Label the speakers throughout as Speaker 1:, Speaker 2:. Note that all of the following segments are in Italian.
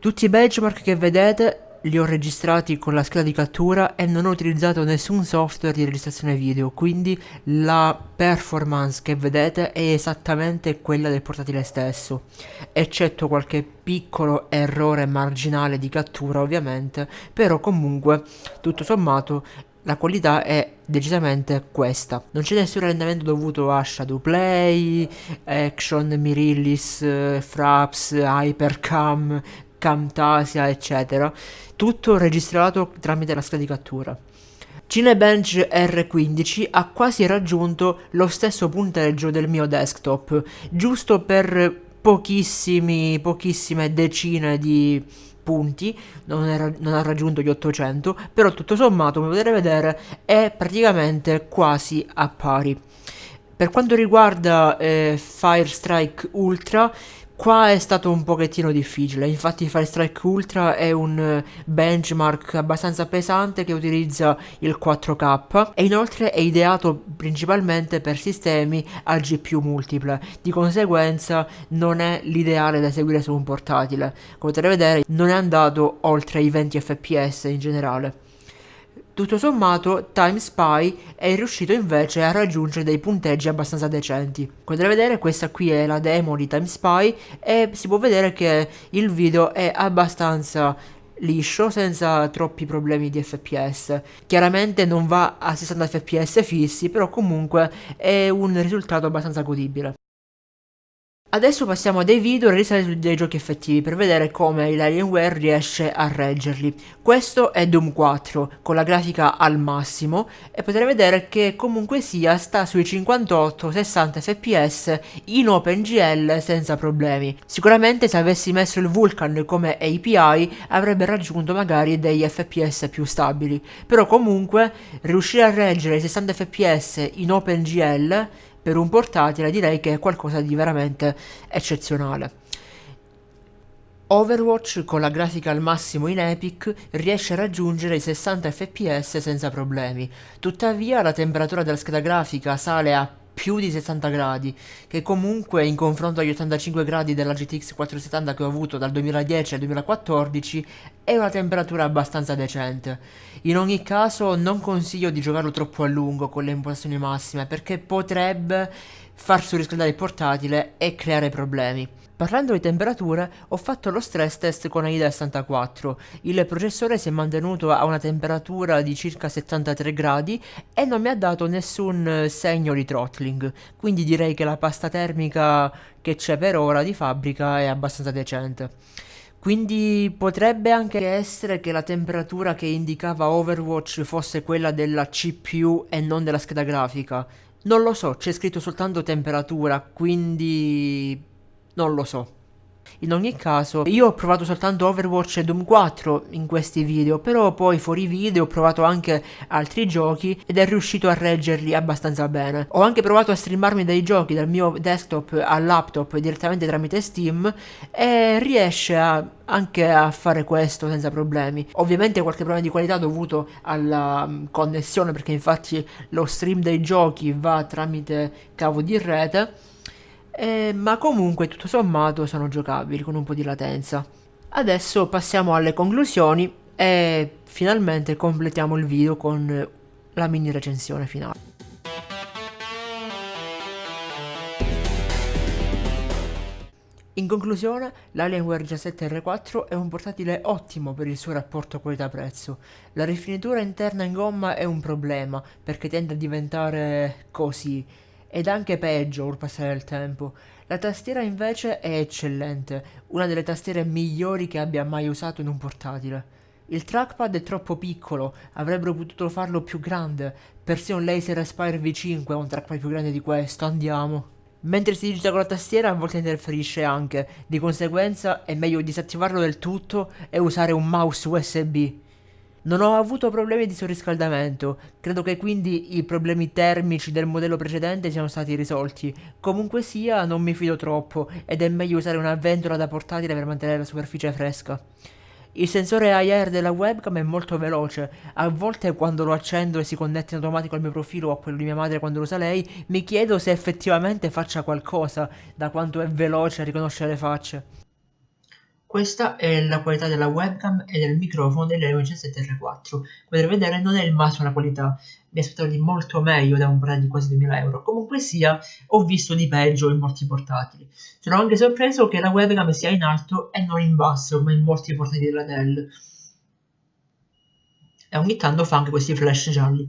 Speaker 1: Tutti i benchmark che vedete li ho registrati con la scheda di cattura e non ho utilizzato nessun software di registrazione video, quindi la performance che vedete è esattamente quella del portatile stesso, eccetto qualche piccolo errore marginale di cattura ovviamente, però comunque tutto sommato la qualità è decisamente questa. Non c'è nessun rallentamento dovuto a Shadowplay, Action, Mirillis, Fraps, Hypercam, Camtasia, eccetera. Tutto registrato tramite la scheda di cattura. Cinebench R15 ha quasi raggiunto lo stesso punteggio del mio desktop, giusto per pochissime decine di punti, non, era, non, ha raggiunto gli 800, però tutto sommato, come potete vedere, è praticamente quasi a pari. Per quanto riguarda eh, Firestrike Ultra, Qua è stato un pochettino difficile, infatti Fire Strike Ultra è un eh, benchmark abbastanza pesante che utilizza il 4K e inoltre è ideato principalmente per sistemi a GPU multiple, di conseguenza non è l'ideale da eseguire su un portatile. Come potete vedere non è andato oltre i 20 fps in generale. Tutto sommato, Time Spy è riuscito invece a raggiungere dei punteggi abbastanza decenti. Come potete vedere questa qui è la demo di Time Spy e si può vedere che il video è abbastanza liscio senza troppi problemi di fps chiaramente non va a 60 fps fissi però comunque è un risultato abbastanza godibile Adesso passiamo a dei video su dei giochi effettivi per vedere come l'Alienware riesce a reggerli. Questo è Doom 4 con la grafica al massimo e potete vedere che comunque sia sta sui 58-60 fps in OpenGL senza problemi. Sicuramente se avessi messo il Vulkan come API avrebbe raggiunto magari degli fps più stabili, però comunque riuscire a reggere i 60 fps in OpenGL per un portatile direi che è qualcosa di veramente eccezionale. Overwatch con la grafica al massimo in Epic riesce a raggiungere i 60 fps senza problemi, tuttavia la temperatura della scheda grafica sale a più di 60 gradi, che comunque in confronto agli 85 gradi della GTX 470 che ho avuto dal 2010 al 2014 è una temperatura abbastanza decente. In ogni caso non consiglio di giocarlo troppo a lungo con le impostazioni massime perché potrebbe far surriscaldare il portatile e creare problemi. Parlando di temperature, ho fatto lo stress test con AIDA 64. Il processore si è mantenuto a una temperatura di circa 73 gradi e non mi ha dato nessun segno di throttling, quindi direi che la pasta termica che c'è per ora di fabbrica è abbastanza decente. Quindi potrebbe anche essere che la temperatura che indicava Overwatch fosse quella della CPU e non della scheda grafica. Non lo so, c'è scritto soltanto temperatura, quindi non lo so. In ogni caso, io ho provato soltanto Overwatch e Doom 4 in questi video, però poi fuori video ho provato anche altri giochi ed è riuscito a reggerli abbastanza bene. Ho anche provato a streamarmi dei giochi dal mio desktop al laptop direttamente tramite Steam e riesce a, anche a fare questo senza problemi. Ovviamente qualche problema di qualità dovuto alla um, connessione perché infatti lo stream dei giochi va tramite cavo di rete eh, ma comunque tutto sommato sono giocabili con un po' di latenza. Adesso passiamo alle conclusioni e finalmente completiamo il video con la mini recensione finale. In conclusione, l'Alienware G7R4 è un portatile ottimo per il suo rapporto qualità-prezzo. La rifinitura interna in gomma è un problema, perché tende a diventare così, ed anche peggio ora passare il tempo. La tastiera invece è eccellente, una delle tastiere migliori che abbia mai usato in un portatile. Il trackpad è troppo piccolo, avrebbero potuto farlo più grande, persino un Laser Aspire V5 ha un trackpad più grande di questo, andiamo. Mentre si digita con la tastiera a volte interferisce anche, di conseguenza è meglio disattivarlo del tutto e usare un mouse USB. Non ho avuto problemi di surriscaldamento, credo che quindi i problemi termici del modello precedente siano stati risolti. Comunque sia, non mi fido troppo ed è meglio usare una ventola da portatile per mantenere la superficie fresca. Il sensore IR della webcam è molto veloce, a volte quando lo accendo e si connette in automatico al mio profilo o a quello di mia madre quando lo usa lei, mi chiedo se effettivamente faccia qualcosa, da quanto è veloce a riconoscere le facce. Questa è la qualità della webcam e del microfono dell'Helio G7R4. Come potete vedere non è il massimo qualità, mi aspettavo di molto meglio da un brand di quasi 2000 euro. Comunque sia, ho visto di peggio in molti portatili. Sono anche sorpreso che la webcam sia in alto e non in basso come in molti portatili della Dell. E ogni tanto fa anche questi flash gialli.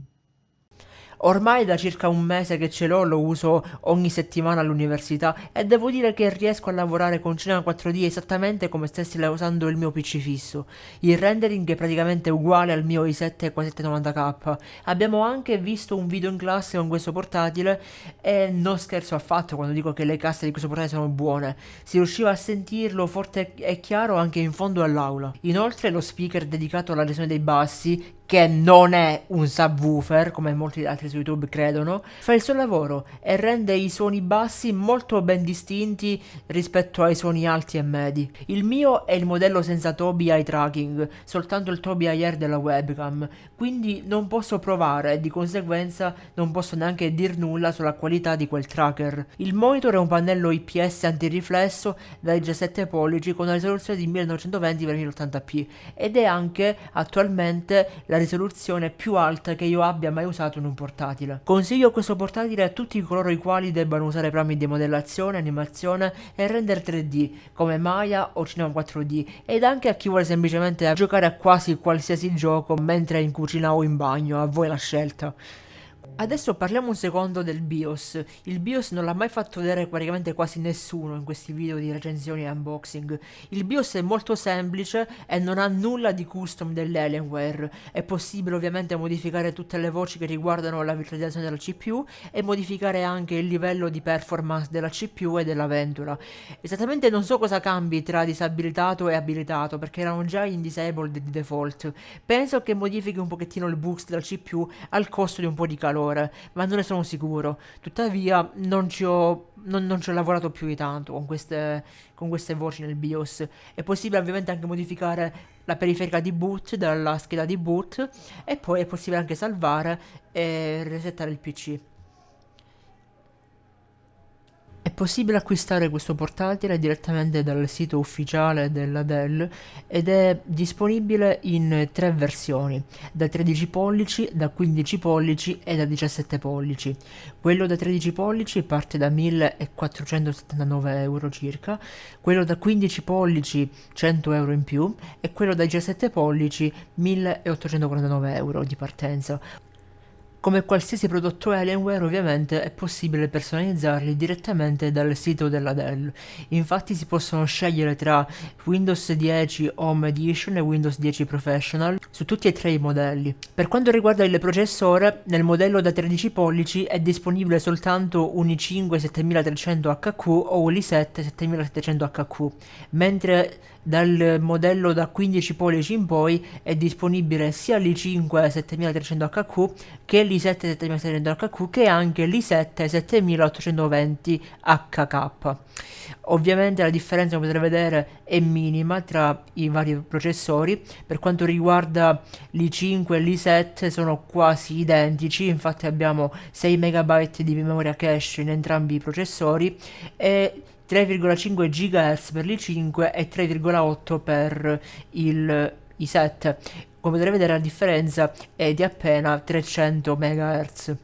Speaker 1: Ormai da circa un mese che ce l'ho, lo uso ogni settimana all'università e devo dire che riesco a lavorare con Cinema 4D esattamente come stessi usando il mio PC fisso. Il rendering è praticamente uguale al mio i7 4790K. Abbiamo anche visto un video in classe con questo portatile e non scherzo affatto quando dico che le casse di questo portatile sono buone. Si riusciva a sentirlo forte e chiaro anche in fondo all'aula. Inoltre lo speaker dedicato alla gestione dei bassi che non è un subwoofer, come molti altri su YouTube credono, fa il suo lavoro e rende i suoni bassi molto ben distinti rispetto ai suoni alti e medi. Il mio è il modello senza Toby Eye Tracking, soltanto il Toby Air della webcam, quindi non posso provare e di conseguenza non posso neanche dir nulla sulla qualità di quel tracker. Il monitor è un pannello IPS antiriflesso da 17 pollici con una risoluzione di 1920x1080p ed è anche attualmente la risoluzione più alta che io abbia mai usato in un portatile. Consiglio questo portatile a tutti coloro i quali debbano usare programmi di modellazione, animazione e render 3D come Maya o Cinema 4D ed anche a chi vuole semplicemente giocare a quasi qualsiasi gioco mentre in cucina o in bagno, a voi la scelta. Adesso parliamo un secondo del BIOS. Il BIOS non l'ha mai fatto vedere praticamente quasi nessuno in questi video di recensioni e unboxing. Il BIOS è molto semplice e non ha nulla di custom dell'Alienware. È possibile ovviamente modificare tutte le voci che riguardano la virtualizzazione della CPU e modificare anche il livello di performance della CPU e della ventola. Esattamente non so cosa cambi tra disabilitato e abilitato perché erano già in disabled di default. Penso che modifichi un pochettino il boost della CPU al costo di un po' di calore calore, ma non ne sono sicuro. Tuttavia non ci ho, non, non ci ho lavorato più di tanto con queste, con queste voci nel BIOS. È possibile ovviamente anche modificare la periferica di boot dalla scheda di boot e poi è possibile anche salvare e resettare il PC. È possibile acquistare questo portatile direttamente dal sito ufficiale della Dell ed è disponibile in tre versioni, da 13 pollici, da 15 pollici e da 17 pollici. Quello da 13 pollici parte da 1479 euro circa, quello da 15 pollici 100 euro in più e quello da 17 pollici 1849 euro di partenza. Come qualsiasi prodotto Alienware ovviamente è possibile personalizzarli direttamente dal sito della Dell, infatti si possono scegliere tra Windows 10 Home Edition e Windows 10 Professional su tutti e tre i modelli. Per quanto riguarda il processore, nel modello da 13 pollici è disponibile soltanto un i5 7300HQ o un i7 7700HQ, mentre dal modello da 15 pollici in poi è disponibile sia l'i5 7300HQ che l'i7 7700HQ che anche l'i7 7820HK. Ovviamente la differenza come potete vedere è minima tra i vari processori, per quanto riguarda l'i5 e l'i7 sono quasi identici, infatti abbiamo 6 MB di memoria cache in entrambi i processori e 3,5 GHz per l'i5 e 3,8 per il i7. Come potete vedere la differenza è di appena 300 MHz.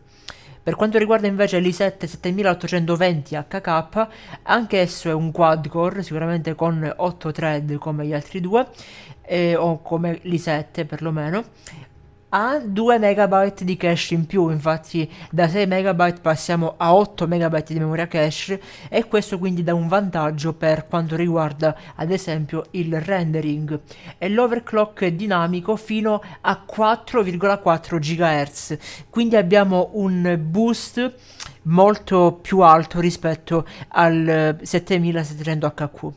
Speaker 1: Per quanto riguarda invece l'i7 7820HK, anche esso è un quad core, sicuramente con 8 thread come gli altri due, eh, o come l'i7 perlomeno, ha 2 MB di cache in più, infatti da 6 MB passiamo a 8 MB di memoria cache e questo quindi dà un vantaggio per quanto riguarda ad esempio il rendering e l'overclock dinamico fino a 4,4 GHz, quindi abbiamo un boost molto più alto rispetto al 7700HQ.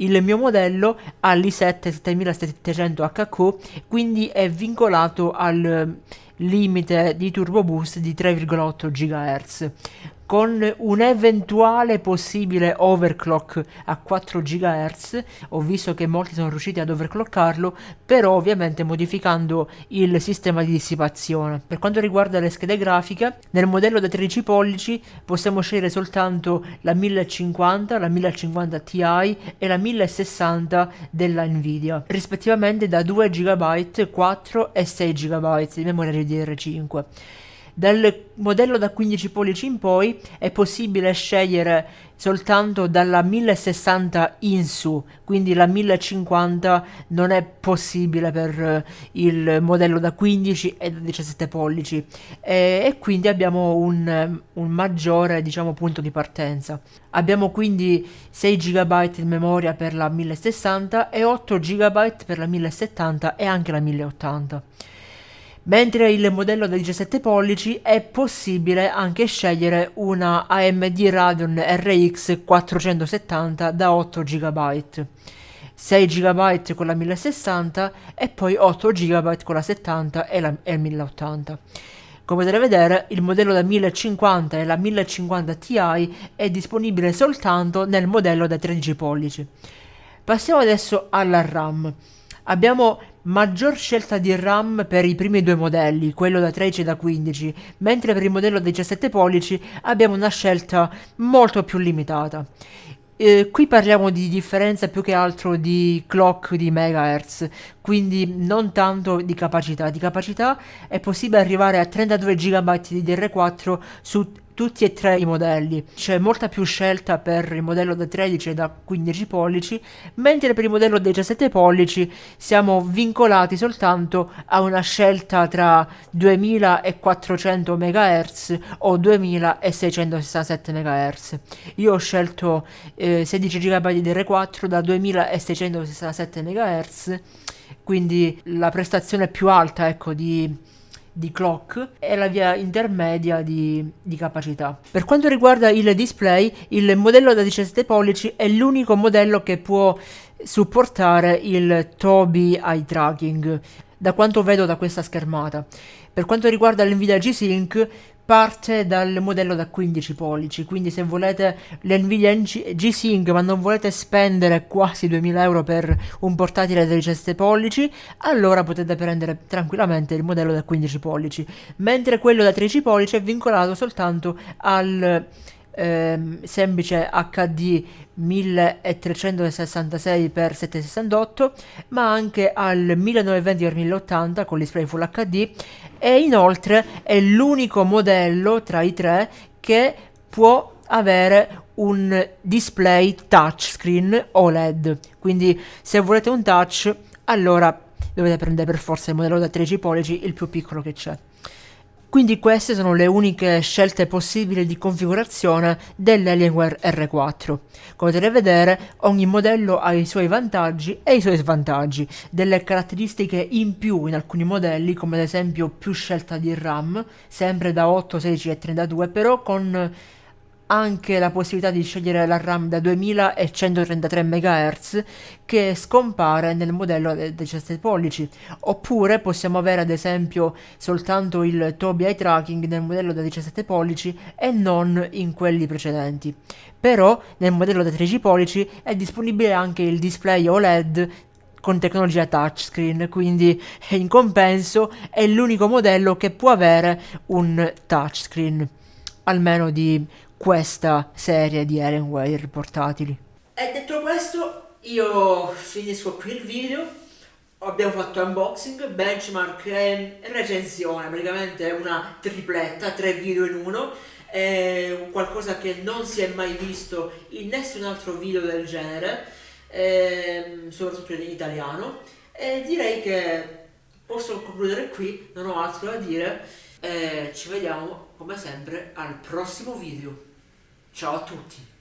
Speaker 1: Il mio modello ha l'i7 7700HQ, quindi è vincolato al limite di turbo boost di 3,8 GHz. Con un eventuale possibile overclock a 4 GHz. Ho visto che molti sono riusciti ad overclockarlo, però ovviamente modificando il sistema di dissipazione. Per quanto riguarda le schede grafiche, nel modello da 13 pollici possiamo scegliere soltanto la 1050, la 1050 Ti e la 1060 della Nvidia, rispettivamente da 2 GB, 4 e 6 GB di memoria DDR5. Dal modello da 15 pollici in poi è possibile scegliere soltanto dalla 1060 in su, quindi la 1050 non è possibile per eh, il modello da 15 e da 17 pollici. E, e quindi abbiamo un, un, maggiore diciamo punto di partenza. Abbiamo quindi 6 GB di memoria per la 1060 e 8 GB per la 1070 e anche la 1080 mentre il modello da 17 pollici è possibile anche scegliere una AMD Radeon RX 470 da 8 GB. 6 GB con la 1060 e poi 8 GB con la 70 e la e 1080. Come potete vedere il modello da 1050 e la 1050 Ti è disponibile soltanto nel modello da 13 pollici. Passiamo adesso alla RAM. Abbiamo maggior scelta di RAM per i primi due modelli, quello da 13 e da 15, mentre per il modello da 17 pollici abbiamo una scelta molto più limitata. Eh, qui parliamo di differenza più che altro di clock di megahertz, quindi non tanto di capacità. Di capacità è possibile arrivare a 32 GB di DR4 su tutti e tre i modelli. C'è molta più scelta per il modello da 13 e da 15 pollici, mentre per il modello da 17 pollici siamo vincolati soltanto a una scelta tra 2400 MHz o 2667 MHz. Io ho scelto eh, 16 GB di DR4 da 2667 MHz, quindi la prestazione più alta ecco, di di clock e la via intermedia di, di, capacità. Per quanto riguarda il display, il modello da 17 pollici è l'unico modello che può supportare il Tobii Eye Tracking, da quanto vedo da questa schermata. Per quanto riguarda l'NVIDIA G-Sync, parte dal modello da 15 pollici, quindi se volete l'NVIDIA G-Sync ma non volete spendere quasi 2000 euro per un portatile da 17 pollici, allora potete prendere tranquillamente il modello da 15 pollici, mentre quello da 13 pollici è vincolato soltanto al ehm, semplice HD 1366x768 ma anche al 1920x1080 con display Full HD e inoltre è l'unico modello tra i tre che può avere un display touchscreen OLED quindi se volete un touch allora dovete prendere per forza il modello da 13 pollici il più piccolo che c'è quindi queste sono le uniche scelte possibili di configurazione dell'Alienware R4. Come potete vedere ogni modello ha i suoi vantaggi e i suoi svantaggi, delle caratteristiche in più in alcuni modelli come ad esempio più scelta di RAM, sempre da 8, 16 e 32 però con anche la possibilità di scegliere la RAM da 2133 MHz che scompare nel modello da 17 pollici. Oppure possiamo avere ad esempio soltanto il Tobii Eye Tracking nel modello da 17 pollici e non in quelli precedenti. Però nel modello da 13 pollici è disponibile anche il display OLED con tecnologia touchscreen, quindi in compenso è l'unico modello che può avere un touchscreen, almeno di questa serie di Alienware portatili. E detto questo, io finisco qui il video. Abbiamo fatto unboxing, benchmark e recensione, praticamente una tripletta, tre video in uno. È qualcosa che non si è mai visto in nessun altro video del genere, ehm, soprattutto in italiano. E direi che posso concludere qui, non ho altro da dire. E ci vediamo come sempre al prossimo video. Ciao a tutti!